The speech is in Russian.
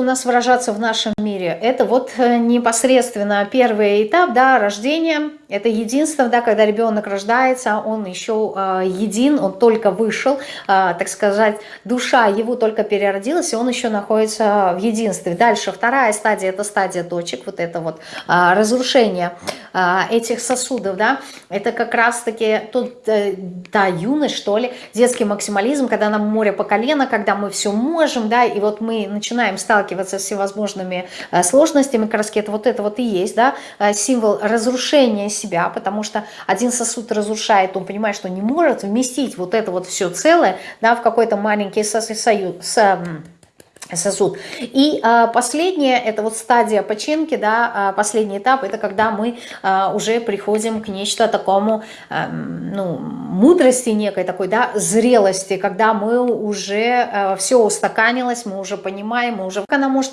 у нас выражаться в нашем мире? Это вот э, непосредственно первый этап, да, рождения. Это единство, да, когда ребенок рождается, он еще э, един, он только вышел, э, так сказать, душа его только переродилась, и он еще находится в единстве. Дальше вторая стадия, это стадия точек, вот это вот э, разрушение э, этих сосудов, да, это как раз-таки тут, э, да, юность, что ли, детский максимализм, когда нам море по колено, когда мы все можем, да, и вот мы начинаем сталкиваться с всевозможными э, сложностями, как раз это вот это вот и есть, да, э, символ разрушения себя, потому что один сосуд разрушает, он понимает, что не может вместить вот это вот все целое, да, в какой-то маленький союз, сосуд. И а, последнее, это вот стадия починки, да, а, последний этап, это когда мы а, уже приходим к нечто такому, а, ну, мудрости некой такой, да, зрелости, когда мы уже а, все устаканилось, мы уже понимаем, мы уже, она может